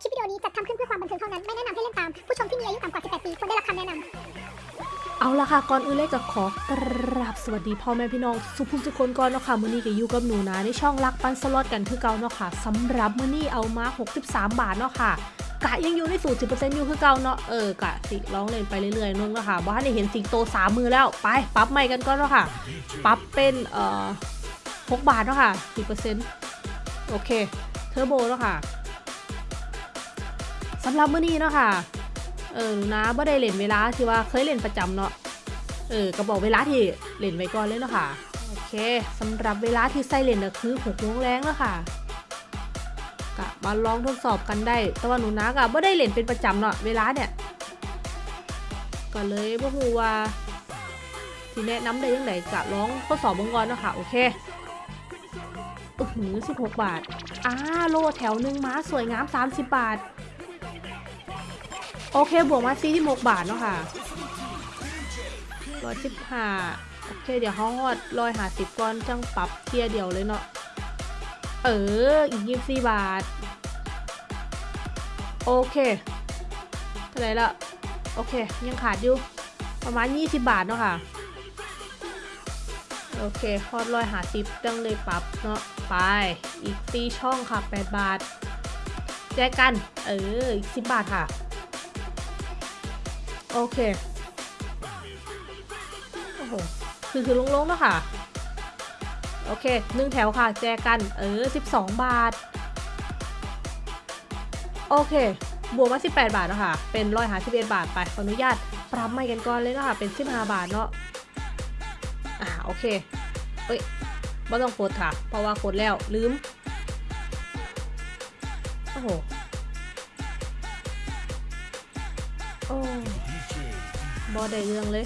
คลิปวิดีโอนี้จัดทำขึ้นเพื่อความบันเทิงเท่านั้น ไม่แนะนำให้เล่นตาม ผู้ชมที่มีอายุต่ำกว่า 18 ปีควรได้รับคำแนะนำเอาละค่ะ ก่อนอื่นเลยก็ขอกราบสวัสดีพ่อแม่พี่น้อง สุภุมทุคนก่อนเนาะค่ะ มื้อนี้ก็อยู่กับหนูนะในช่องรักปันสล็อตกันคือเก่าเนาะค่ะสำหรับมื้อนี้เอามา 63 บาทเนาะค่ะกะยังอยู่ในสูตร10%อยู่คือเก่าเนาะเออกะสิร้องเล่นไปเรื่อยๆนึงเนาะค่ะบ่ทันได้เห็นสิงโตสามมือแล้วไปปรับใหม่กันก่อนเนาะค่ะปรับเป็นเอ่อ6บาทเนาะค่ะ10%โอเคเทอร์โบเนาะค่ะำหรับมื้อนี้เนาะค่ะ เออหนูนะบ่ได้เล่นเวลาที่ว่าเคยเล่นประจำเนาะ เออก็บอกเวลาที่เล่นไว้ก่อนเลยเนาะค่ะ โอเคสำหรับเวลาที่ใส่เล่นก็คือ6โมงแรงแล้วค่ะกะมาลองทดสอบกันได้ แต่ว่าหนูนะก็บ่ได้เล่นเป็นประจำเนาะเวลาเนี่ยก็เลยบ่ฮู้ว่าที่แนะนำได้ยังไงกะลองทดสอบบงก่อนเนาะค่ะ โอเคอื้อหือ16บาทอ่าโลแถวหนึ่งม้าสวยงาม 30 บาท โอเคบวกมาสี่ที่หกบาทเนาะค่ะร้อยสิบห้าโอเคเดี๋ยวเขาฮอดร้อยหาสิบก้อนจังปรับเทียเดียวเลยเนาะเอออีกยี่สิบสี่บาท โอเคเท่าไร่ละโอเค ยังขาดอยู่ประมาณยี่สิบบาทเนาะค่ะโอเคฮอดร้อยหาสิบจังเลยปรับเนาะไปอีกตีช่องค่ะแปดบาทแจกกัน เอออีกสิบบาทค่ะ โอเค โอ้โห คือคือลงๆเนาะค่ะ โอเคหนึ่งแถวค่ะ แจกัน เออ 12 บาท โอเค บวกมา 18 บาทเนาะค่ะ เป็นร้อยหาสิบเอ็ดบาทไป ขออนุญาต ปรับใหม่กันก่อนเลยเนาะค่ะเป็น 15 บาทเนาะ อ่า โอเค เอ้ยไม่ต้องกดค่ะ เพราะว่ากดแล้ว ลืม โอ้โห โอ้ บอได้เรื่องเลย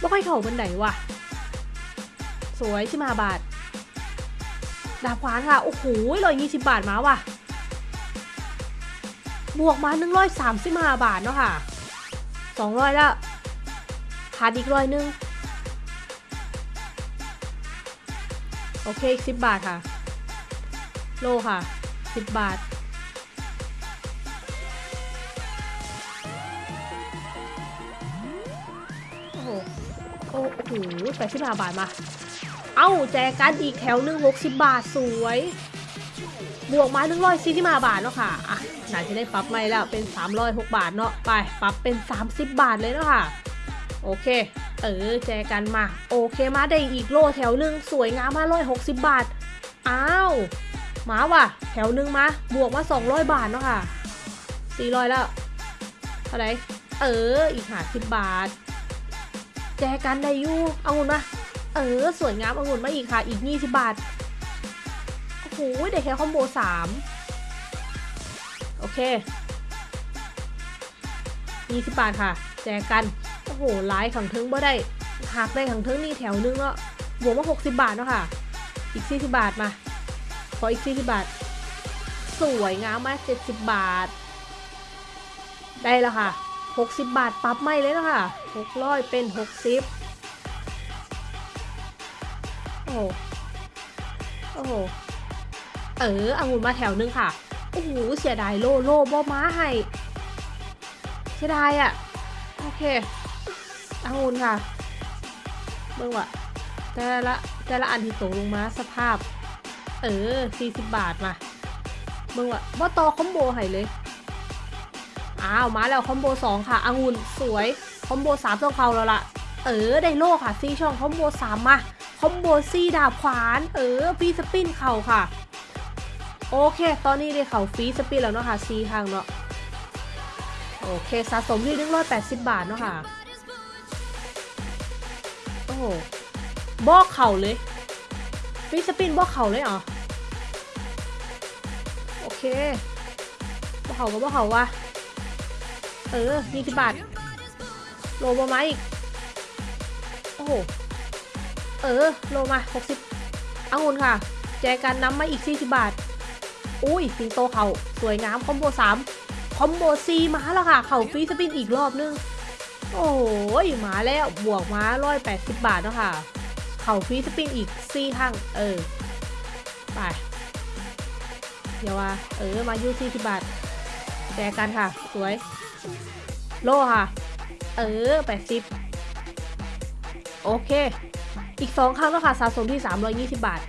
บ่ค่อยเข้าบันไดว่ะ สวยชิมาบาท ดาบขวานค่ะ โอ้โหร้อยยี่สิบบาทมาว่ะ บวกมาหนึ่งร้อยสามสิบห้าบาทเนาะค่ะสองร้อยล้วขาดอีกร้อยหนึง โอเคอีกสิบบาทค่ะ โลค่ะสิบบาท โอ้โหแปดสิบห้าบาทมา เอ้าแจกันอีกแถวหนึ่งหกสิบบาทสวย บวกมาหนึ่งร้อยสี่สิบห้าบาทเนาะค่ะ อะไหนจะได้ปรับไม่แล้วเป็นสามร้อยหกบาทเนาะ ไปปรับเป็นสามสิบบาทเลยเนาะค่ะ โอเค เออแจกันมา โอเคมาได้อีกโลแถวหนึ่งสวยงามมาร้อยหกสิบบาท อ้าวมาว่ะ แถวหนึ่งมา บวกมาสองร้อยบาทเนาะค่ะสี่ร้อยแล้วเท่าไหร่เออ อีกหาสิบบาท แจกันได้ยูเอางุ่นมาเออสวยงามเอางุ่นมาอีกค่ะ อีก 20 บาท โอ้โหได้แค่คอมโบ3 โอเค 20 บาทค่ะ แจกัน โอ้โหไลายขังทึงบ่ได้หักได้ขังทึงนี่แถวนึงแล้วบวกมา 60 บาทเนาะค่ะ อีก 40 บาทมา ขออีก 40 บาท สวยงามมาก 70 บาท ได้แล้วค่ะ 60 บาทปรับไม่เลยนะคะ600เป็น 60 โอ้โอ้โหเออองุ่นมาแถวนึงค่ะ โอ้โห เสียดายโลโลบ่ม้าให้เสียดายอะ่ะ โอเคองุ่นค่ะเบิ่งว่ะแต่ละแต่ละอันที่ตกลงมาสภาพ เออ 40 บาทมาเบิ่งว่ะบ่ต่อคอมโบให้เลย อ้าวมาแล้วคอมโบ2ค่ะองุ่นสวยคอมโบ3ต้องเขาแล้วล่ะเออไดโลค่ะซีช่องคอมโบ3มาคอมโบซีดาบขวาน เออฟีสปินเข่าค่ะ โอเค ตอนนี้ได้เข่าฟีสปินแล้วเนาะค่ะซีทางเนาะโอเคสะสมที่180บบาทเนาะค่ะ โอ้โหบอกเข่าเลยฟีสปินบอกเข่าเลยเหรอ โอเคบอกเข่าก็บอกเข่าว่ะ เออยี่สิบบาท โลมาไหมอีก โอ้โห เออ โลมาหกสิบองุ่นค่ะ แจกันน้ำมาอีกสี่สิบบาท อุ้ยสิงโตเขาสวยงามคอมโบสามคอมโบซีมาแล้วค่ะ เข่าฟรีสปินอีกรอบนึง โอ้ยมาแล้ว บวกมาร้อยแปดสิบบาทแล้วค่ะ เข่าฟรีสปินอีกสี่ครั้งเออ ไปเดี๋ยวว่า เออ มายู่40บาท แจกันค่ะ สวย โลค่ะ เออ80โอเค อีก2ครั้งแล้วค่ะ สะสมที่320บาท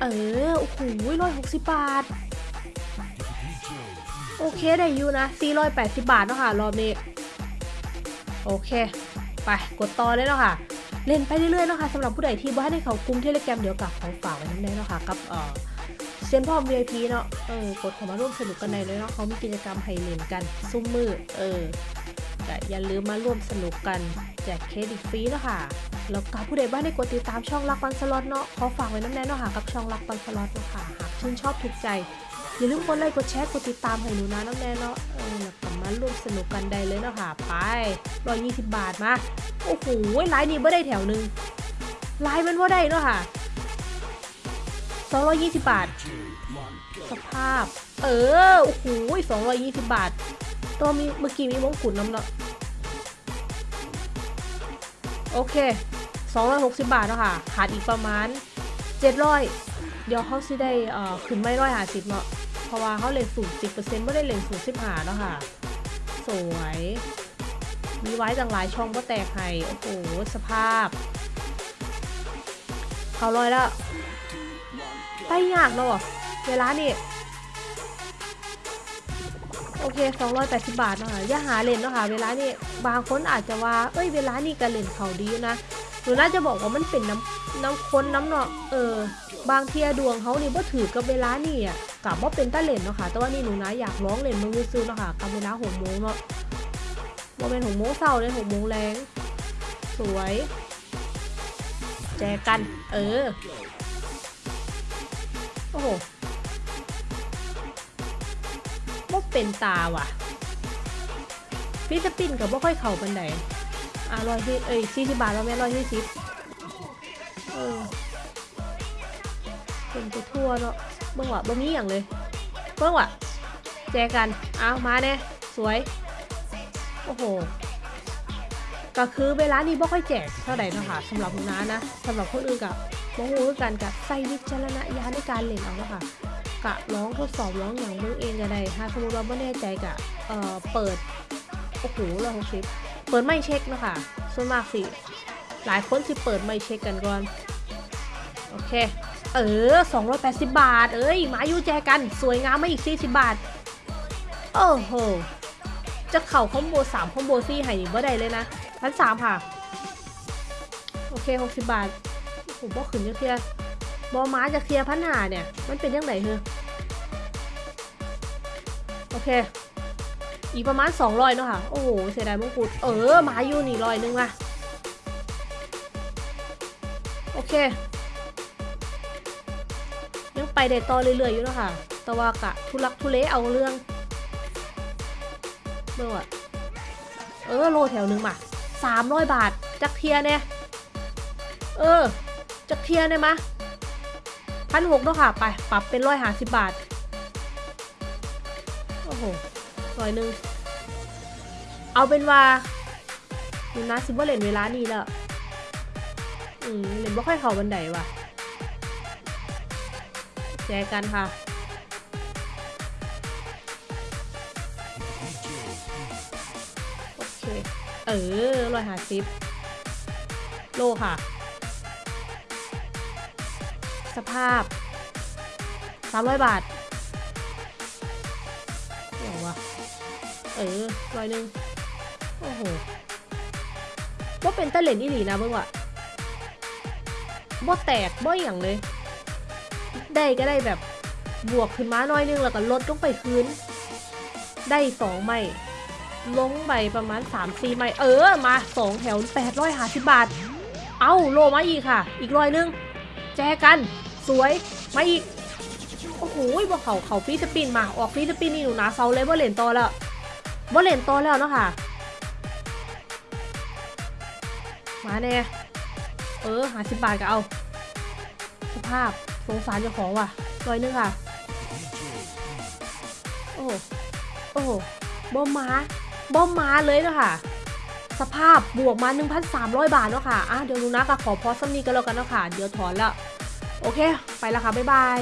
เออ โอ้โหร้อยหกสิบบาท โอเคได้อยู่นะ480บาทเนาะค่ะ รอบนี้ โอเค ไป กดต่อเลยเนาะค่ะเล่นไปเรื่อยๆเนาะค่ะสำหรับผู้ใดที่บ้านให้เขากลุ่มเทเลแกรมเดี๋ยวกับของฝากไว้นั่นเองเนาะค่ะกับเอ่อ เซนพอ VIP เนาะ เออกดเข้ามาร่วมสนุกกันในเลยเนาะเขามีกิจกรรมให้เล่นกัน ซุ้มมือ เออแต่อย่าลืมมาร่วมสนุกกันแจกเครดิตฟรีเนาะค่ะ แล้วก็ผู้ใดบ้านได้กดติดตามช่องรักปันสล็อตเนาะขอฝากไว้น้ำแน่เนาะค่ะกับช่องรักปันสล็อตเนาะค่ะ หากชื่นชอบถูกใจอย่าลืมกดไลค์กดแชร์กดติดตามให้หนูนะน้ำแน่เนาะเออแล้วก็มาร่วมสนุกกันได้เลยเนาะค่ะ ไปร้อยยี่สิบบาทมา โอ้โหไลน์นี้ไม่ได้แถวหนึ่งไลน์มันว่าได้เนาะค่ะ สองร้อยยี่สิบบาท สภาพ เออ โอ้โหสองร้อยยี่สิบบาท ตัวมีเมื่อกี้มีมงกุฎน้ำเนาะโอเค260บาทเนาะค่ะ ขาดอีกประมาณ700เดี๋ยวเขาสิได้เอ่อขึ้นไม่ร้อยหาสิบเนาะ เพราะว่าเขาเล่นสูงสิบเปอร์เซ็นต์ไม่ได้เล่นสูงสิบหาเนาะค่ะ สวย มีไว้จังหลายช่องก็แตกให้โอ้โห สภาพ เขาลอยแล้ว ไปยากเนาะเวลานี่โอเค280 บาทเนาะอย่าหาเล่นเนาะค่ะเวลานี่บางคนอาจจะว่า เอ้ย เวลานี่ก็เล่นเขาดีนะหนูน่าจะบอกว่ามันเป็นน้ำน้ำค้นน้ำเนาะเออ บางเทียดวงเขานี่บ่ถือกับเวลานี่อะกับว่าเป็นตาเล่นเนาะค่ะ แต่ว่านี่หนูนะอยากร้องเล่นมึงซื้อเนาะค่ะกับเวลาหกโมงเนาะว่าเป็นหกโมงเช้าเลยหกโมงแรง สวย แจกกัน เออ โอ้โหบ่เป็นตาว่ะ ฟิสปินกับบ่ค่อยเข่าปันไดอะร้อยที่เอ้ยสี่สิบบาทแล้วแม่ร้อยที่สิบเออเป็นไปทั่วเนาะเบิ่งว่ะบ่มีอย่างเลยเบิ่งว่ะแจกกันอ้าวมาแน่สวย โอ้โหก็คือเวลานี้บ่ค่อยแจกเท่าไหร่นะคะสำหรับหนูนะนะสำหรับคนอื่นกับ บ่ฮู้คือกันกับใส่วิจารณญาณในการเล่นเอาเนาะค่ะกะร้องทดสอบร้องอย่างเบิ่งเองก็ได้ถ้าสมมติว่าบ่แน่ใจกะเอ่อเปิดโอ้โหร้อยหกสิบเปิดไม่เช็คเนาะค่ะส่วนมากสิหลายคนสิเปิดไม่เช็คกันก่อนโอเคเออ 280 บาท เอ้ย มาอยู่แจกัน สวยงามมาอีก 40 บาท โอ้โห จะเข่าคอมโบ3คอมโบซี่ให้นี่บ่ได้เลยนะพันสามค่ะ โอเค 60 บาท ผมบอขึ้นจะเคลียร์บอม้าจะเคลียร์พันหาเนี่ย มันเป็นยังไงเฮ้อโอเค อีกประมาณ200เนาะค่ะ โอ้โห เสียดายมงกุฎเออ มาอยู่นี่ร้อยนึงว่ะโอเค ยังไปได้ต่อเรื่อยๆอยู่เนาะค่ะ แต่ว่ากะทุลักทุเลเอาเรื่องเมื่อวะเออ โลแถวหนึ่งมาสามร้อยบาท จักเทียเนี่ย เออ จักเทียเนี่ยมะพันหกเนาะค่ะ ไปปรับเป็นร้อยหาสิบบาท โอ้โหร้อยหนึ่ง เอาเป็นว่าหนูนะซิว่าเล่นเวลานี้แล้ว อืมเล่นบ่ค่อยเข้าบันไดว่ะ แจกันค่ะโอเค เออร้อยหาสิบโลค่ะ สภาพสามร้อยบาทเดี๋ยววะเออร้อยหนึ่งโอ้โหว่าเป็นตะเล่นอีหลีนะเบิ่งว่ะบ่แตกบ่อย่างเลย ได้ก็ได้แบบบวกขึ้นมาหน้อยนึงแล้วก็ลดลงไปคืน ได้สองไม้ลงไปประมาณ3 4ไม้เออมา2แถว850 บาท เอาโลมาอีกค่ะ อีกร้อยนึง แจกัน สวยมาอีก โอ้โหบอกเขาเขาฟีสปินมาออกฟีสปินนี่หนูนะเซาเลยบ่เล่นต่อแล้วบ่เล่นต่อแล้วเนาะค่ะมาแน่เออหาสิบบาทก็เอา สภาพสงสารเจ้าของว่ะร้อยหนึงค่ะ โอ้โอ้โบอมมาบอมมาเลยเนาะค่ะ สภาพบวกมา 1,300 บาทเนาะค่ะอะเดี๋ยวหนูนะก็ขอพอสำนีกันแล้วกันเนาะค่ะ เดี๋ยวถอนแล้ว โอเค ไปแล้วค่ะ บ๊ายบาย